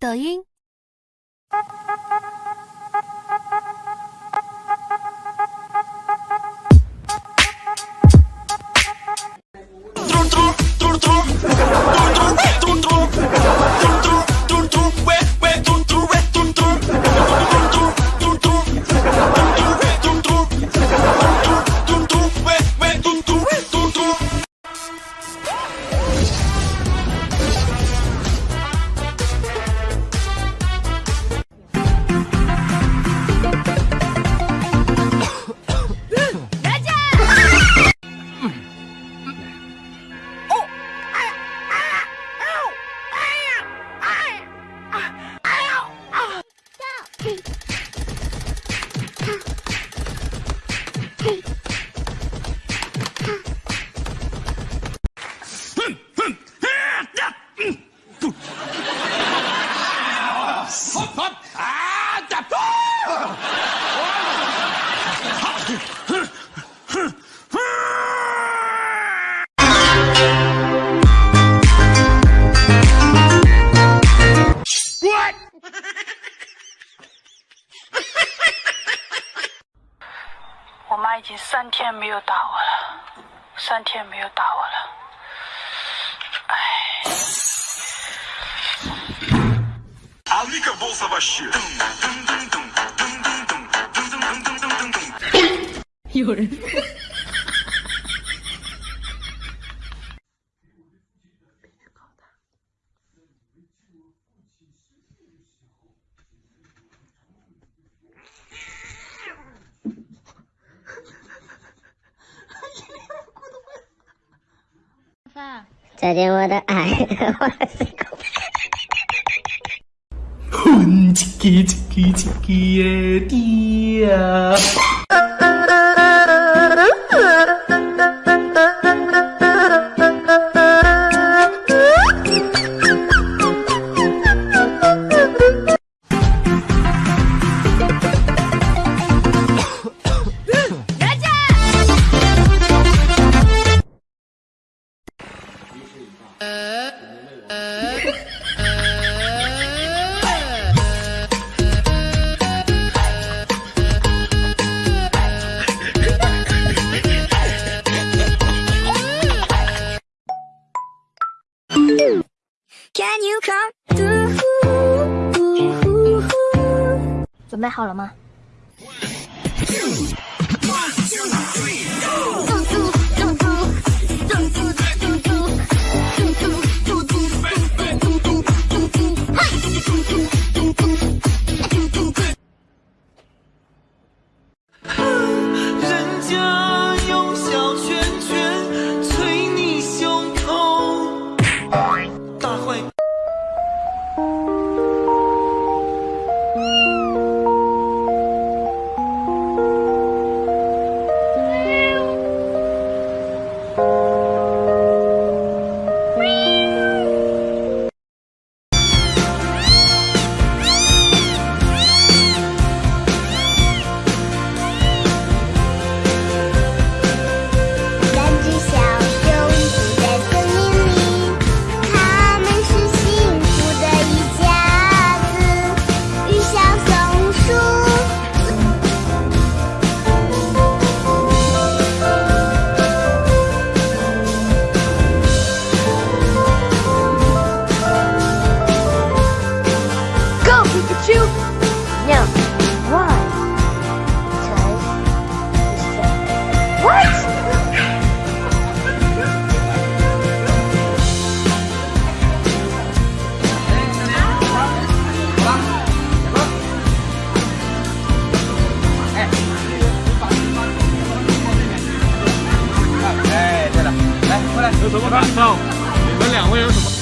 抖音。我妈已经三天没有打我了，三天没有打我了，唉。有人。再见，我的爱，我是狗。哼，叽叽叽叽叽爹呀！准备好了吗？人就。你们两位有什么？